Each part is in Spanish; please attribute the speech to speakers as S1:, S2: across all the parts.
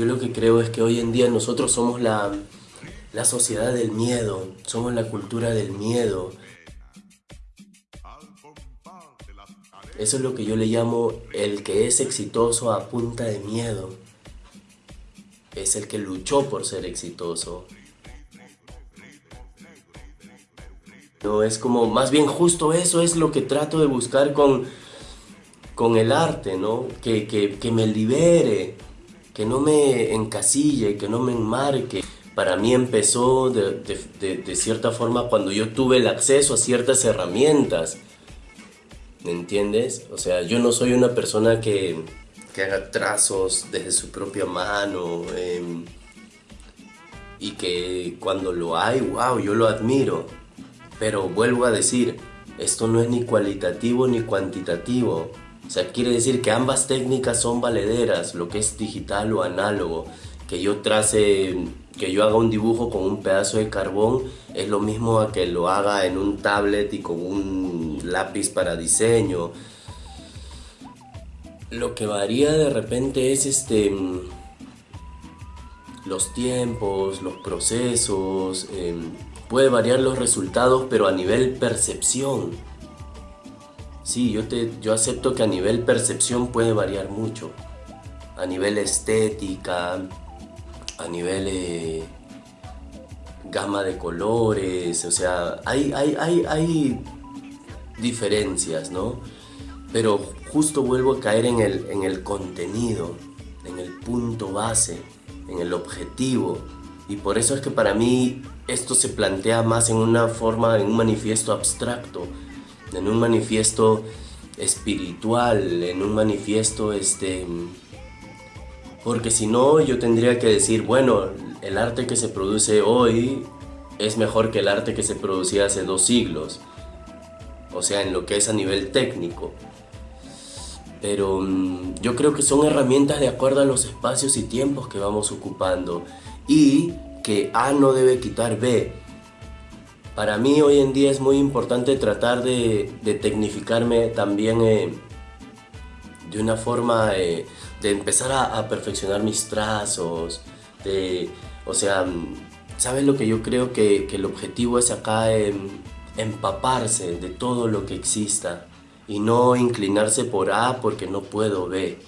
S1: Yo lo que creo es que hoy en día nosotros somos la, la sociedad del miedo, somos la cultura del miedo. Eso es lo que yo le llamo el que es exitoso a punta de miedo. Es el que luchó por ser exitoso. No, es como, más bien justo eso es lo que trato de buscar con, con el arte, ¿no? Que, que me libere, que no me encasille, que no me enmarque. Para mí empezó de, cierta forma cuando yo tuve el acceso a ciertas herramientas. ¿Me entiendes? O sea, yo no soy una persona que, que haga trazos desde su propia mano em, y que cuando lo hay, wow, yo lo admiro. Pero vuelvo a decir, esto no es ni cualitativo ni cuantitativo. O sea, quiere decir que ambas técnicas son valederas, lo que es digital o análogo. Que yo trace, que yo haga un dibujo con un pedazo de carbón es lo mismo a que lo haga en un tablet y con un lápiz para diseño. Lo que varía de repente es este los tiempos, los procesos, em, puede variar los resultados, pero a nivel percepción Sí, yo, te, yo acepto que a nivel percepción puede variar mucho. A nivel estética, a nivel eh, gama de colores, o sea, hay, hay, hay, hay diferencias, ¿no? Pero justo vuelvo a caer en el, en el contenido, en el punto base, en el objetivo. Y por eso es que para mí esto se plantea más en una forma, en un manifiesto abstracto, en un manifiesto espiritual, en un manifiesto este porque si no yo tendría que decir, bueno, el arte que se produce hoy es mejor que el arte que se producía hace dos siglos. O sea, en lo que es a nivel técnico. Pero mm, yo creo que son herramientas de acuerdo a los espacios y tiempos que vamos ocupando. Y que A no debe quitar B. Para mí hoy en día es muy importante tratar de, tecnificarme también eh, de una forma eh, de empezar a, perfeccionar mis trazos, de, o sea, ¿sabes lo que yo creo que, el objetivo es acá empaparse de todo lo que exista y no inclinarse por A porque no puedo B?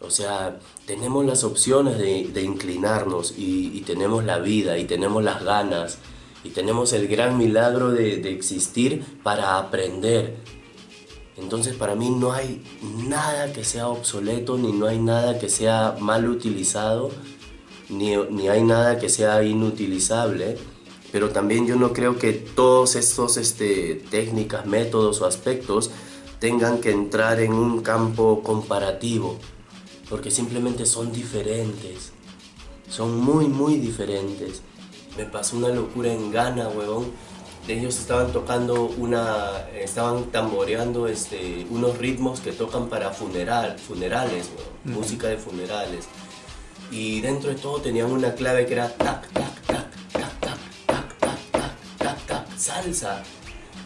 S1: O sea, tenemos las opciones de, inclinarnos y tenemos la vida y tenemos las ganas y tenemos el gran milagro de, existir para aprender. Entonces para mí no hay nada que sea obsoleto, ni no hay nada que sea mal utilizado, ni, ni hay nada que sea inutilizable. Pero también yo no creo que todos estos este, técnicas, métodos o aspectos tengan que entrar en un campo comparativo, porque simplemente son diferentes, son muy muy diferentes me pasó una locura en Ghana, huevón. Ellos estaban tocando una, estaban tamboreando este, unos ritmos que tocan para funeral, funerales, música de funerales. Y dentro de todo tenían una clave que era tac, tac, tac, tac, tac, tac, tac, tac, tac, tac, salsa.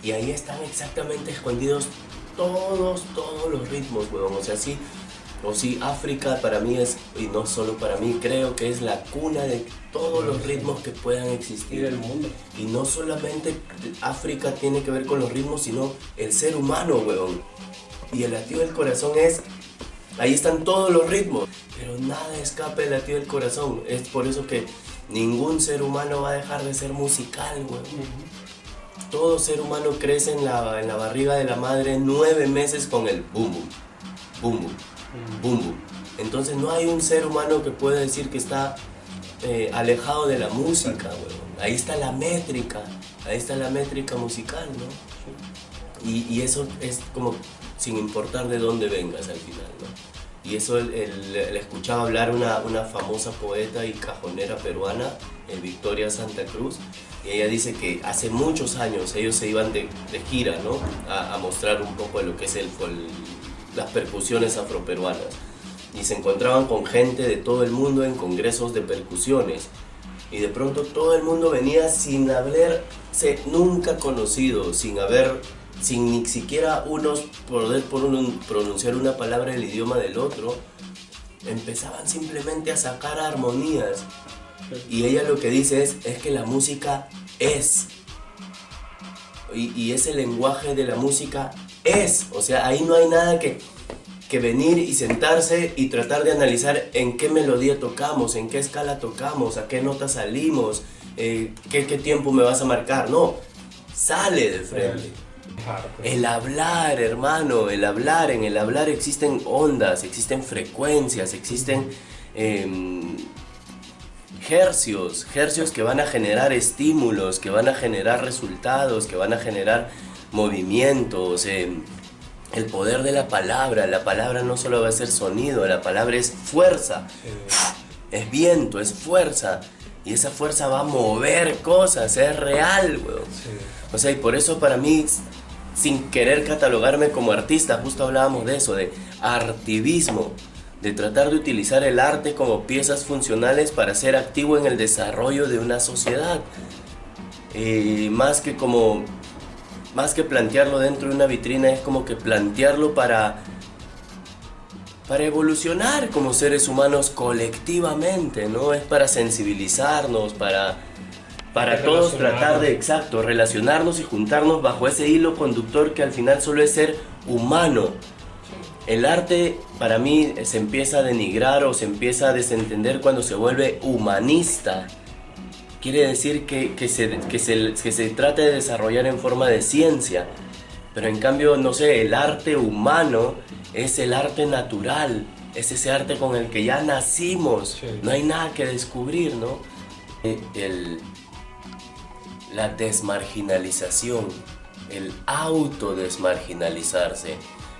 S1: Y ahí están exactamente escondidos todos, todos los ritmos, huevón. O sea, sí, o sí, África para mí es, y no solo para mí, creo que es la cuna de todos los ritmos que puedan existir
S2: en el mundo.
S1: Y no solamente África tiene que ver con los ritmos, sino el ser humano, weón. Y el latido del corazón es, ahí están todos los ritmos, pero nada escapa del latido del corazón. Es por eso que ningún ser humano va a dejar de ser musical, weón. Todo ser humano crece en la, en la barriga de la madre nueve meses con el boom, boom, boom boom, Entonces no hay un ser humano que pueda decir que está eh, alejado de la música, Ahí está la métrica, ahí está la métrica musical, ¿no? Y, eso es como sin importar de dónde vengas al final, ¿no? Y eso le escuchaba hablar una, una famosa poeta y cajonera peruana, Victoria Santa Cruz, y ella dice que hace muchos años ellos se iban de, gira, ¿no? A, mostrar un poco de lo que es el, el las percusiones afroperuanas y se encontraban con gente de todo el mundo en congresos de percusiones y de pronto todo el mundo venía sin haberse nunca conocido, sin haber, sin ni siquiera unos poder pronunciar una palabra del idioma del otro empezaban simplemente a sacar armonías. Y ella lo que dice es, es que la música es. Y, y ese lenguaje de la música es. O sea, ahí no hay nada que, que venir y sentarse y tratar de analizar en qué melodía tocamos, en qué escala tocamos, a qué nota salimos, eh, qué, qué tiempo me vas a marcar. No, sale de frente. El hablar, hermano, el hablar, en el hablar existen ondas, existen frecuencias, existen em, hercios, hercios que van a generar estímulos, que van a generar resultados, que van a generar movimientos. Em, el poder de la palabra, la palabra no solo va a ser sonido, la palabra es fuerza, es viento, es fuerza. Y esa fuerza va a mover cosas, es real, weón. O sea, y por eso para mí sin querer catalogarme como artista, justo hablábamos de eso, de artivismo, de tratar de utilizar el arte como piezas funcionales para ser activo en el desarrollo de una sociedad. Eh, más que como más que plantearlo dentro de una vitrina es como que plantearlo para para evolucionar como seres humanos colectivamente, ¿no? Es para sensibilizarnos, para para todos tratar de, exacto, relacionarnos y juntarnos bajo ese hilo conductor que al final solo es ser humano. El arte para mí se empieza a denigrar o se empieza a desentender cuando se vuelve humanista. Quiere decir que, que, se, que, se, que se trata de desarrollar en forma de ciencia. Pero en cambio, no sé, el arte humano es el arte natural. Es ese arte con el que ya nacimos. No hay nada que descubrir, ¿no? El, la desmarginalización, el autodesmarginalizarse.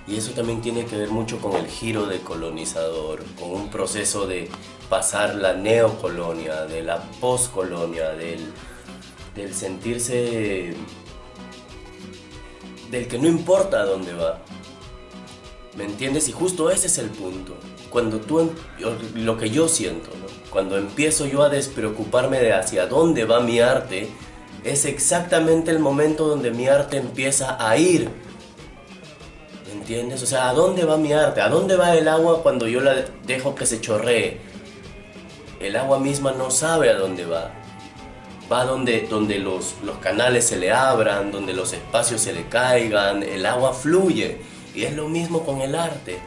S1: Y eso también tiene que ver mucho con el giro de colonizador, con un proceso de pasar la neocolonia, de la poscolonia, del, del sentirse del que no importa a dónde va. ¿Me entiendes? Y justo ese es el punto. Cuando tú, em, lo que yo siento, cuando empiezo yo a despreocuparme de hacia dónde va mi arte, es exactamente el momento donde mi arte empieza a ir. ¿Me entiendes? O sea, ¿a dónde va mi arte? ¿A dónde va el agua cuando yo la dejo que se chorree? El agua misma no sabe a dónde va. Va donde, donde los, los canales se le abran, donde los espacios se le caigan, el agua fluye. Y es lo mismo con el arte.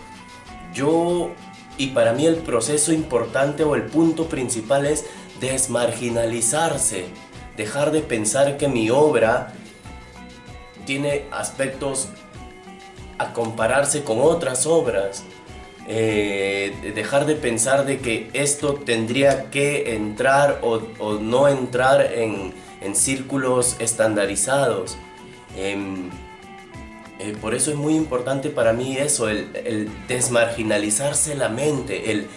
S1: Yo, y para mí el proceso importante o el punto principal es desmarginalizarse dejar de pensar que mi obra tiene aspectos a compararse con otras obras. Eh, dejar de pensar de que esto tendría que entrar o, no entrar en, círculos estandarizados. Em, eh, por eso es muy importante para mí eso, el, desmarginalizarse la mente, el,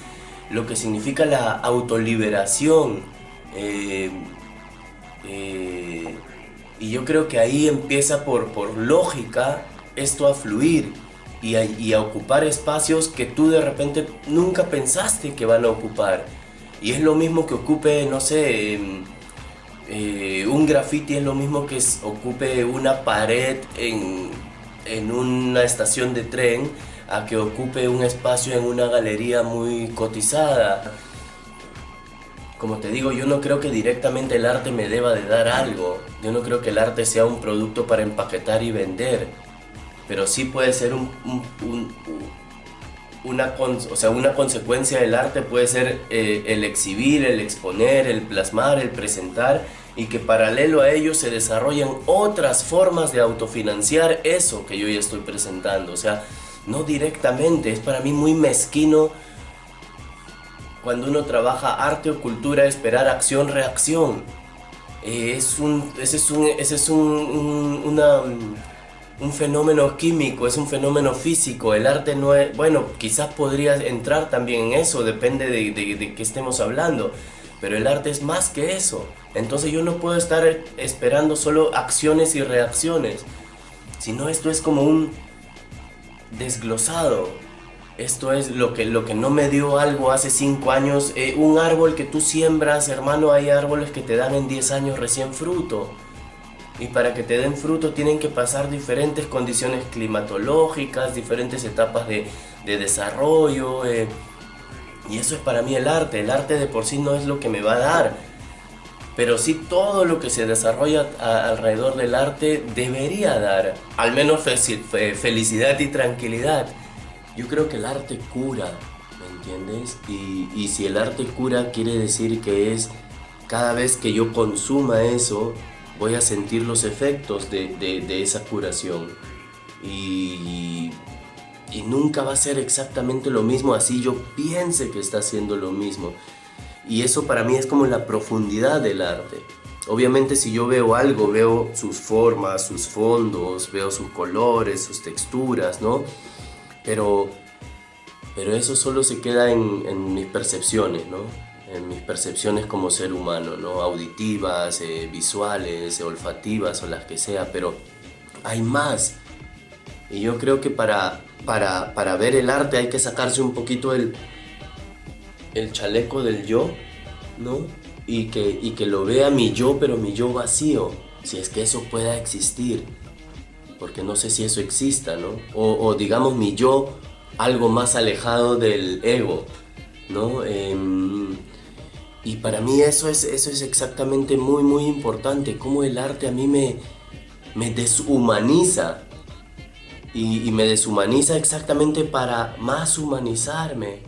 S1: lo que significa la autoliberación. Eh, eh, y yo creo que ahí empieza por, por lógica esto a fluir y a, y a, ocupar espacios que tú de repente nunca pensaste que van a ocupar. Y es lo mismo que ocupe, no sé, em, eh, un graffiti es lo mismo que ocupe una pared en, en una estación de tren a que ocupe un espacio en una galería muy cotizada. Como te digo, yo no creo que directamente el arte me deba de dar algo. Yo no creo que el arte sea un producto para empaquetar y vender. Pero sí puede ser un, una, o sea, una consecuencia del arte puede ser eh, el exhibir, el exponer, el plasmar, el presentar y que paralelo a ello se desarrollan otras formas de autofinanciar eso que yo ya estoy presentando. O sea, no directamente, es para mí muy mezquino cuando uno trabaja arte o cultura, esperar acción-reacción. Eh, es un, ese es, un, ese es un, una, un fenómeno químico, es un fenómeno físico. El arte no es, bueno, quizás podría entrar también en eso, depende de, de, qué estemos hablando. Pero el arte es más que eso. Entonces yo no puedo estar esperando solo acciones y reacciones. Sino esto es como un desglosado esto es lo que, lo que no me dio algo hace 5 años. Eh, un árbol que tú siembras, hermano, hay árboles que te dan en 10 años recién fruto. Y para que te den fruto tienen que pasar diferentes condiciones climatológicas, diferentes etapas de, desarrollo. Eh, Y eso es para mí el arte. El arte de por sí no es lo que me va a dar. Pero sí todo lo que se desarrolla alrededor del arte debería dar. Al menos felicidad y tranquilidad. Yo creo que el arte cura, ¿me entiendes? Y, y si el arte cura quiere decir que es cada vez que yo consuma eso, voy a sentir los efectos de, de, esa curación. Y, y, nunca va a ser exactamente lo mismo así yo piense que está haciendo lo mismo. Y eso para mí es como la profundidad del arte. Obviamente si yo veo algo, veo sus formas, sus fondos, veo sus colores, sus texturas, ¿no? Pero, pero eso solo se queda en, en mis percepciones, ¿no? En mis percepciones como ser humano, ¿no? auditivas, eh, visuales, olfativas o las que sea, pero hay más. Y yo creo que para, para, para ver el arte hay que sacarse un poquito el, el chaleco del yo, ¿no? Y que, y que lo vea mi yo, pero mi yo vacío, si es que eso pueda existir. Porque no sé si eso exista, ¿no? O, o digamos mi yo algo más alejado del ego, ¿no? Em, y para mí eso es, eso es exactamente muy, muy importante, cómo el arte a mí me, me deshumaniza. Y, me deshumaniza exactamente para más humanizarme.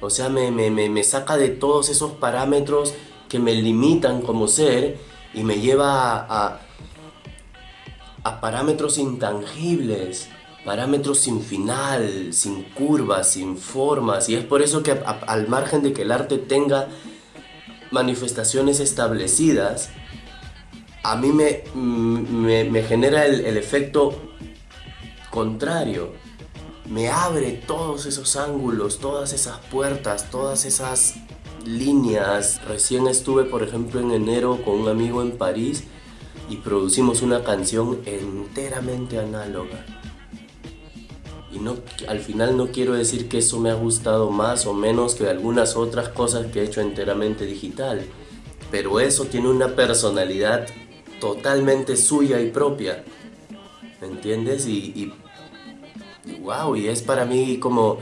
S1: O sea, me, me, me, saca de todos esos parámetros que me limitan como ser y me lleva a, a parámetros intangibles, parámetros sin final, sin curvas, sin formas. Y es por eso que al margen de que el arte tenga manifestaciones establecidas, a mí me, me, genera el, el, efecto contrario. Me abre todos esos ángulos, todas esas puertas, todas esas líneas. Recién estuve, por ejemplo, en enero con un amigo en París y producimos una canción enteramente análoga y no, al final no quiero decir que eso me ha gustado más o menos que algunas otras cosas que he hecho enteramente digital, pero eso tiene una personalidad totalmente suya y propia, ¿me entiendes? Y, wow, y es para mí como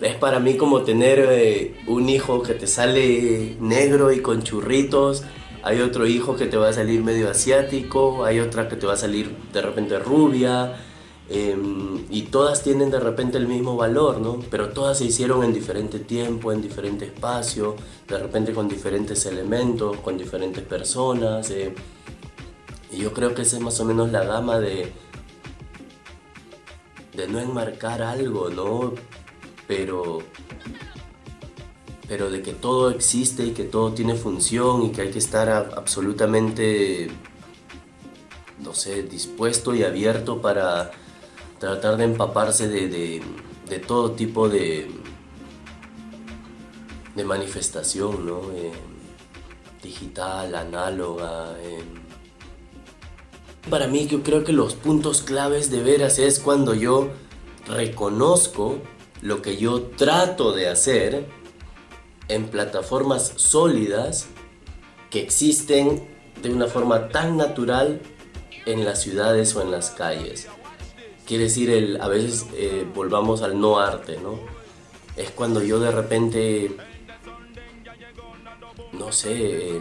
S1: es para mí como tener eh, un hijo que te sale negro y con churritos, hay otro hijo que te va a salir medio asiático, hay otra que te va a salir de repente rubia, Em, y todas tienen de repente el mismo valor, ¿no? Pero todas se hicieron en diferente tiempo, en diferente espacio, de repente con diferentes elementos, con diferentes personas. Eh. Y yo creo que esa es más o menos la gama de, de no enmarcar algo, ¿no? Pero, pero de que todo existe y que todo tiene función y que hay que estar absolutamente, no sé, dispuesto y abierto para tratar de empaparse de, todo tipo de, de manifestación, ¿no? Eh, digital, análoga. Eh. Para mí yo creo que los puntos claves de veras es cuando yo reconozco lo que yo trato de hacer en plataformas sólidas que existen de una forma tan natural en las ciudades o en las calles quiere decir, el, a veces eh, volvamos al no arte, ¿no? Es cuando yo de repente, no sé,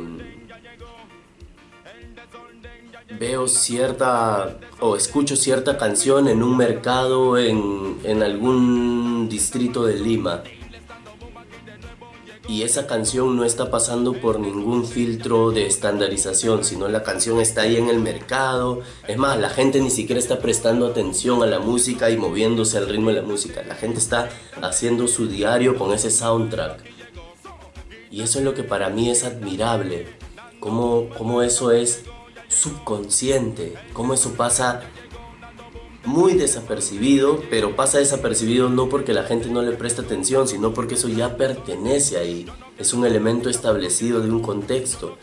S1: veo cierta o escucho cierta canción en un mercado en, en algún distrito de Lima y esa canción no está pasando por ningún filtro de estandarización, sino la canción está ahí en el mercado. Es más, la gente ni siquiera está prestando atención a la música y moviéndose al ritmo de la música. La gente está haciendo su diario con ese soundtrack. Y eso es lo que para mí es admirable. Cómo, eso es subconsciente, cómo eso pasa muy desapercibido, pero pasa desapercibido no porque la gente no le presta atención, sino porque eso ya pertenece ahí, es un elemento establecido de un contexto.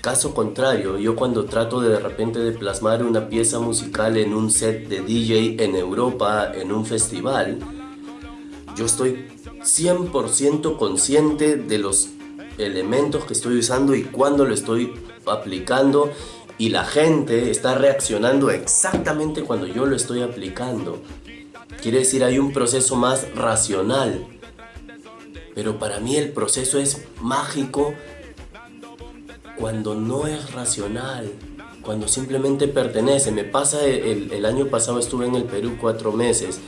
S1: Caso contrario, yo cuando trato de de repente de plasmar una pieza musical en un set de DJ en Europa, en un festival, yo estoy 100% consciente de los elementos que estoy usando y cuándo lo estoy aplicando y la gente está reaccionando exactamente cuando yo lo estoy aplicando. Quiere decir, hay un proceso más racional. Pero para mí el proceso es mágico cuando no es racional, cuando simplemente pertenece. Me pasa, el, el año pasado estuve en el Perú cuatro meses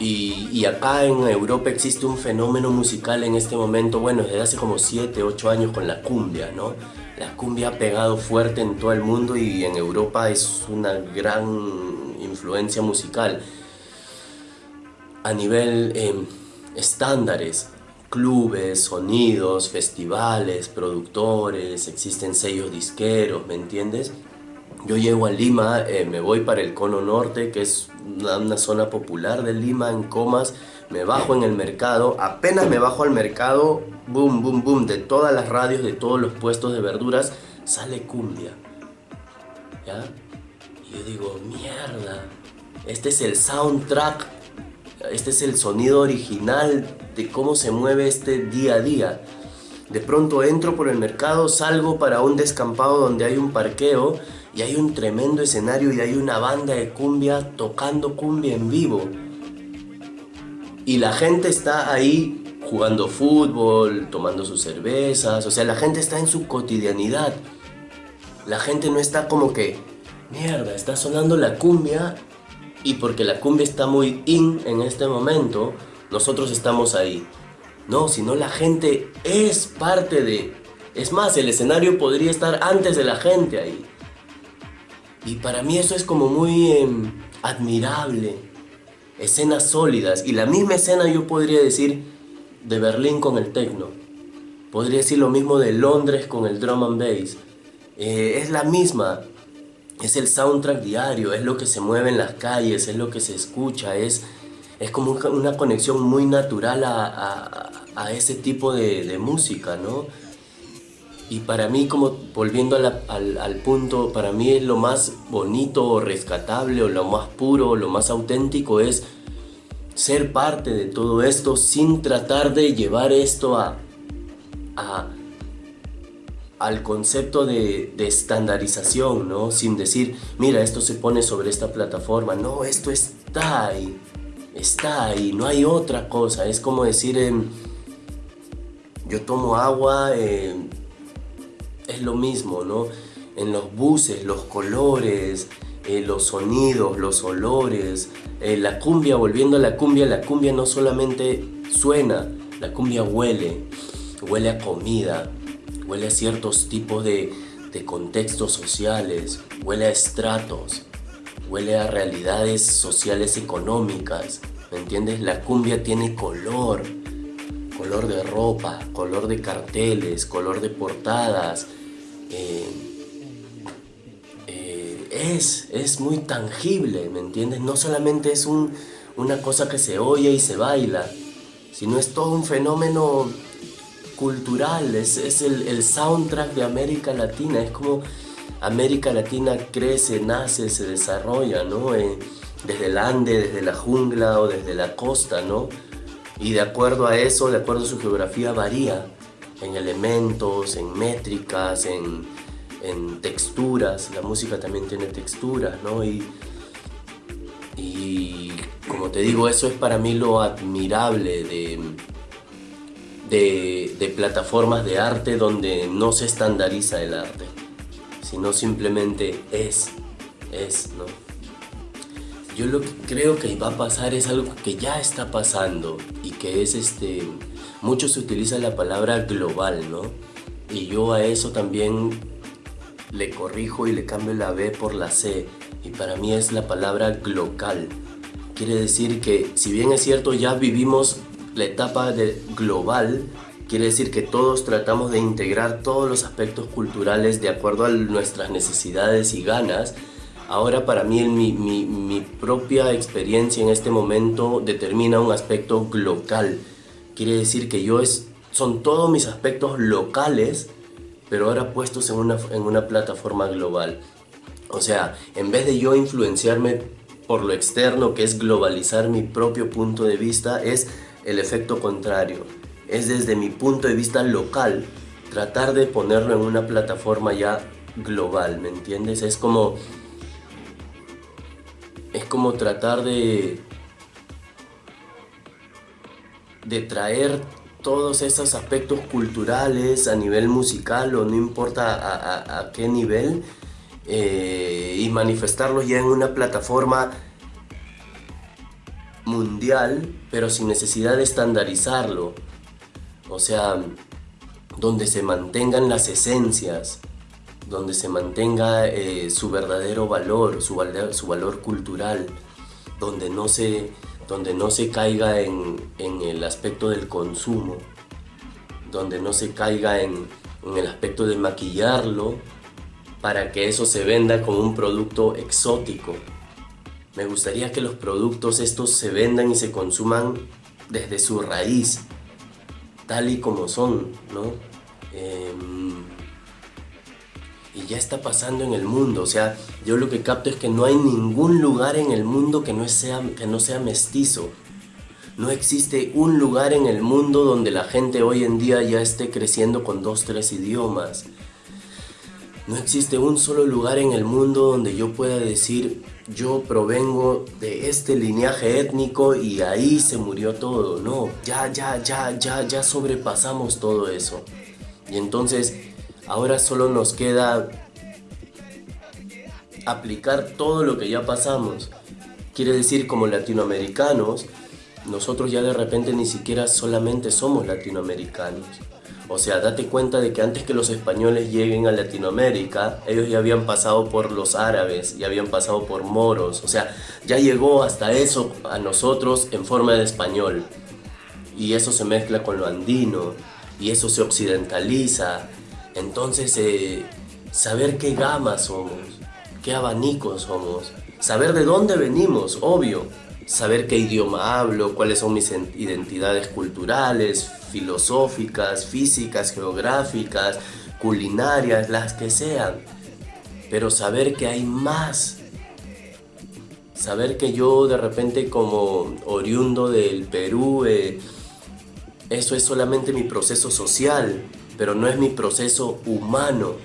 S1: y, y, acá en Europa existe un fenómeno musical en este momento, bueno, desde hace como 7, 8 años con la cumbia, ¿no? La cumbia ha pegado fuerte en todo el mundo y en Europa es una gran influencia musical. A nivel eh, estándares, clubes, sonidos, festivales, productores, existen sellos disqueros, ¿me entiendes? Yo llego a Lima, eh, me voy para el Cono Norte, que es una, zona popular de Lima, en Comas, me bajo en el mercado, apenas me bajo al mercado, boom, boom, boom, de todas las radios, de todos los puestos de verduras, sale cumbia. ¿Ya? Y yo digo, mierda, este es el soundtrack, este es el sonido original de cómo se mueve este día a día. De pronto entro por el mercado, salgo para un descampado donde hay un parqueo y hay un tremendo escenario y hay una banda de cumbia tocando cumbia en vivo. Y la gente está ahí jugando fútbol, tomando sus cervezas, o sea, la gente está en su cotidianidad. La gente no está como que, mierda, está sonando la cumbia y porque la cumbia está muy in en este momento, nosotros estamos ahí. No, sino la gente es parte de... Es más, el escenario podría estar antes de la gente ahí. Y para mí eso es como muy em, admirable. Escenas sólidas. Y la misma escena yo podría decir de Berlín con el techno. Podría decir lo mismo de Londres con el drum and bass. Eh, es la misma. Es el soundtrack diario, es lo que se mueve en las calles, es lo que se escucha, es, es como una conexión muy natural a, a, ese tipo de, de música, ¿no? Y para mí, como volviendo al, punto, para mí es lo más bonito o rescatable o lo más puro o lo más auténtico es ser parte de todo esto sin tratar de llevar esto a, al concepto de, de, estandarización, ¿no? Sin decir, mira, esto se pone sobre esta plataforma. No, esto está ahí, está ahí, no hay otra cosa. Es como decir, yo tomo agua, eh, es lo mismo, ¿no? En los buses, los colores, eh, los sonidos, los olores, eh, la cumbia, volviendo a la cumbia, la cumbia no solamente suena, la cumbia huele, huele a comida, huele a ciertos tipos de, de contextos sociales, huele a estratos, huele a realidades sociales económicas, ¿me entiendes? La cumbia tiene color, color de ropa, color de carteles, color de portadas, eh, es, es muy tangible, ¿me entiendes? No solamente es una cosa que se oye y se baila, sino es todo un fenómeno cultural, es, es el, soundtrack de América Latina, es como América Latina crece, nace, se desarrolla, ¿no? Eh, desde el Ande, desde la jungla o desde la costa, ¿no? Y de acuerdo a eso, de acuerdo a su geografía, varía en elementos, en métricas, en, texturas. La música también tiene texturas, ¿no? Y, y como te digo, eso es para mí lo admirable de, de, de plataformas de arte donde no se estandariza el arte, sino simplemente es, es, ¿no? Yo lo que creo que va a pasar es algo que ya está pasando y que es este mucho se utiliza la palabra global, ¿no? Y yo a eso también le corrijo y le cambio la B por la C. Y para mí es la palabra glocal. Quiere decir que si bien es cierto ya vivimos la etapa de global, quiere decir que todos tratamos de integrar todos los aspectos culturales de acuerdo a nuestras necesidades y ganas. Ahora para mí mi, mi, propia experiencia en este momento determina un aspecto glocal Quiere decir que yo es, son todos mis aspectos locales, pero ahora puestos en una, en una plataforma global. O sea, en vez de yo influenciarme por lo externo, que es globalizar mi propio punto de vista, es el efecto contrario. Es desde mi punto de vista local, tratar de ponerlo en una plataforma ya global, ¿me entiendes? Es como... Es como tratar de de traer todos esos aspectos culturales a nivel musical o no importa a, qué nivel eh, y manifestarlos ya en una plataforma mundial pero sin necesidad de estandarizarlo. O sea donde se mantengan las esencias donde se mantenga eh, su verdadero valor, su, su valor cultural, donde no se donde no se caiga en, el aspecto del consumo, donde no se caiga en, el aspecto de maquillarlo para que eso se venda como un producto exótico. Me gustaría que los productos estos se vendan y se consuman desde su raíz, tal y como son, ¿no? Em, y ya está pasando en el mundo. O sea, yo lo que capto es que no hay ningún lugar en el mundo que no sea, que no sea mestizo. No existe un lugar en el mundo donde la gente hoy en día ya esté creciendo con dos, tres idiomas. No existe un solo lugar en el mundo donde yo pueda decir yo provengo de este linaje étnico y ahí se murió todo. No, ya, ya, ya, ya, ya sobrepasamos todo eso. Y entonces Ahora solo nos queda aplicar todo lo que ya pasamos. Quiere decir, como latinoamericanos, nosotros ya de repente ni siquiera solamente somos latinoamericanos. O sea, date cuenta de que antes que los españoles lleguen a Latinoamérica, ellos ya habían pasado por los árabes, ya habían pasado por moros. O sea, ya llegó hasta eso a nosotros en forma de español. Y eso se mezcla con lo andino, y eso se occidentaliza, entonces, eh, saber qué gama somos, qué abanico somos, saber de dónde venimos, obvio, saber qué idioma hablo, cuáles son mis identidades culturales, filosóficas, físicas, geográficas, culinarias, las que sean, pero saber que hay más. Saber que yo de repente como oriundo del Perú, eh, eso es solamente mi proceso social, pero no es mi proceso humano,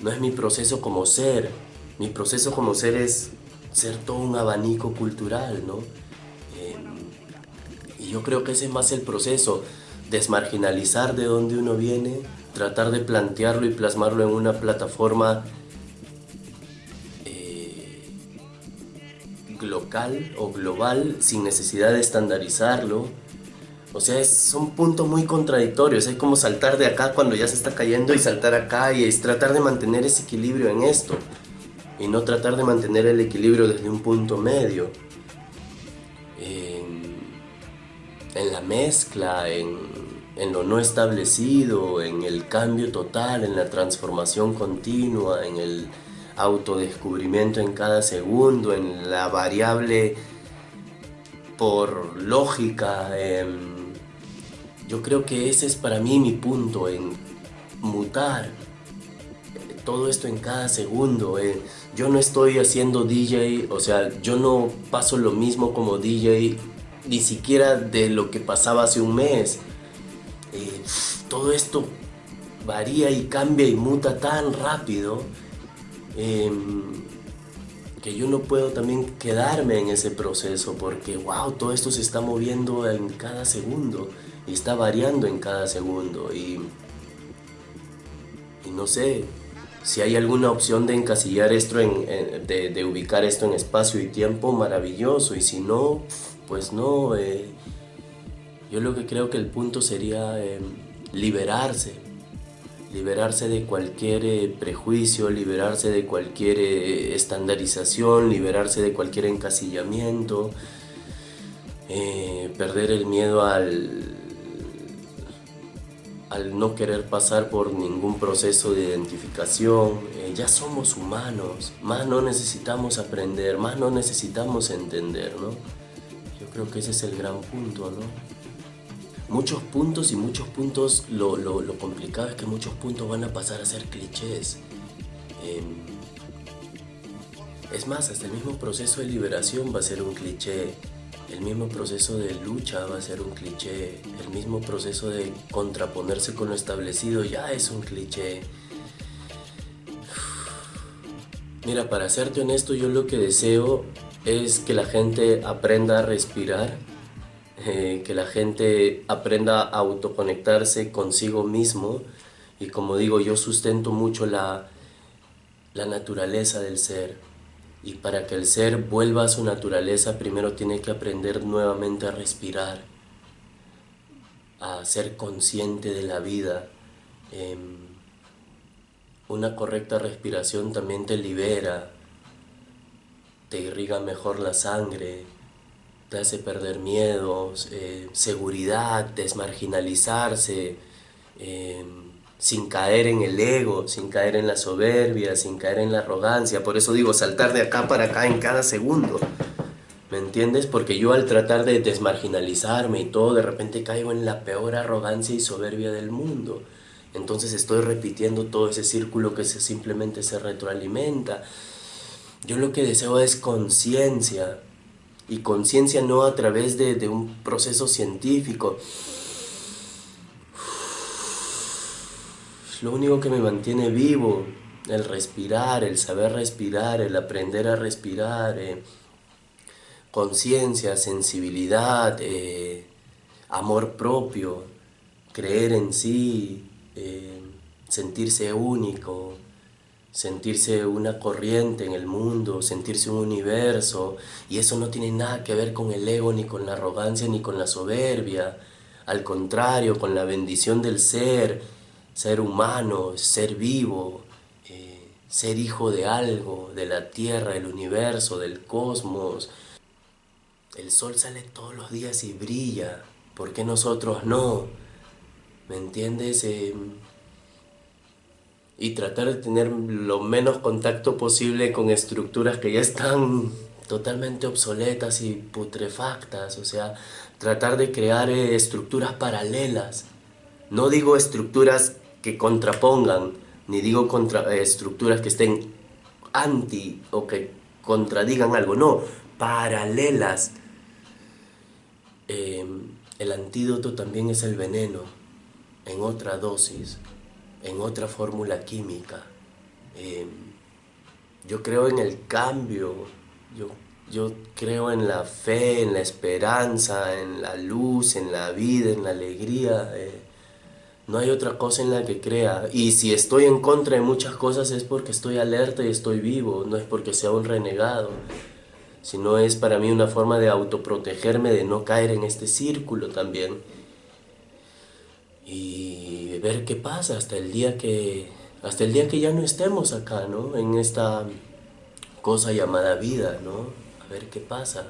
S1: no es mi proceso como ser. Mi proceso como ser es ser todo un abanico cultural, ¿no? Em, y yo creo que ese es más el proceso, desmarginalizar de dónde uno viene, tratar de plantearlo y plasmarlo en una plataforma eh, local o global sin necesidad de estandarizarlo o sea, son puntos muy contradictorios. Es como saltar de acá cuando ya se está cayendo y saltar acá y es tratar de mantener ese equilibrio en esto. Y no tratar de mantener el equilibrio desde un punto medio. En, la mezcla, en, en lo no establecido, en el cambio total, en la transformación continua, en el autodescubrimiento en cada segundo, en la variable por lógica. Yo creo que ese es para mí mi punto, en mutar todo esto en cada segundo. yo no estoy haciendo DJ, o sea, yo no paso lo mismo como DJ, ni siquiera de lo que pasaba hace un mes. Eh, todo esto varía y cambia y muta tan rápido em, que yo no puedo también quedarme en ese proceso porque, wow, todo esto se está moviendo en cada segundo está variando en cada segundo y, y no sé si hay alguna opción de encasillar esto, en, de, ubicar esto en espacio y tiempo, maravilloso y si no, pues no. Eh, yo lo que creo que el punto sería em, liberarse, liberarse de cualquier eh, prejuicio, liberarse de cualquier eh, estandarización, liberarse de cualquier encasillamiento, perder el miedo al, al no querer pasar por ningún proceso de identificación, eh, ya somos humanos, más no necesitamos aprender, más no necesitamos entender, ¿no? Yo creo que ese es el gran punto, ¿no? Muchos puntos y muchos puntos, lo, complicado es que muchos puntos van a pasar a ser clichés. Em, es más, hasta el mismo proceso de liberación va a ser un cliché el mismo proceso de lucha va a ser un cliché, el mismo proceso de contraponerse con lo establecido ya es un cliché. Mira, para serte honesto, yo lo que deseo es que la gente aprenda a respirar, eh, que la gente aprenda a autoconectarse consigo mismo y como digo, yo sustento mucho la, la naturaleza del ser y para que el ser vuelva a su naturaleza primero tiene que aprender nuevamente a respirar, a ser consciente de la vida. Em, una correcta respiración también te libera, te irriga mejor la sangre, te hace perder miedos, eh, seguridad, desmarginalizarse, em, sin caer en el ego, sin caer en la soberbia, sin caer en la arrogancia. Por eso digo, saltar de acá para acá en cada segundo. ¿Me entiendes? Porque yo al tratar de desmarginalizarme y todo, de repente caigo en la peor arrogancia y soberbia del mundo. Entonces estoy repitiendo todo ese círculo que simplemente se retroalimenta. Yo lo que deseo es conciencia, y conciencia no a través de un proceso científico. Lo único que me mantiene vivo, el respirar, el saber respirar, el aprender a respirar, eh, conciencia, sensibilidad, eh, amor propio, creer en sí, eh, sentirse único, sentirse una corriente en el mundo, sentirse un universo, y eso no tiene nada que ver con el ego, ni con la arrogancia, ni con la soberbia, al contrario, con la bendición del ser, ser humano, ser vivo, eh, ser hijo de algo, de la tierra, del universo, del cosmos. El sol sale todos los días y brilla, ¿por qué nosotros no? ¿Me entiendes? Eh, y tratar de tener lo menos contacto posible con estructuras que ya están totalmente obsoletas y putrefactas, o sea, tratar de crear eh, estructuras paralelas. No digo estructuras que contrapongan, ni digo contra, eh, estructuras que estén anti o que contradigan algo, no, paralelas. Em, el antídoto también es el veneno, en otra dosis en otra fórmula química. Em, yo creo en el cambio, yo, yo creo en la fe, en la esperanza, en la luz, en la vida, en la alegría. Eh, no hay otra cosa en la que crea. Y si estoy en contra de muchas cosas es porque estoy alerta y estoy vivo, no es porque sea un renegado, sino es para mí una forma de autoprotegerme, de no caer en este círculo también. Y ver qué pasa hasta el día que, hasta el día que ya no estemos acá, ¿no? En esta cosa llamada vida, ¿no? A ver qué pasa.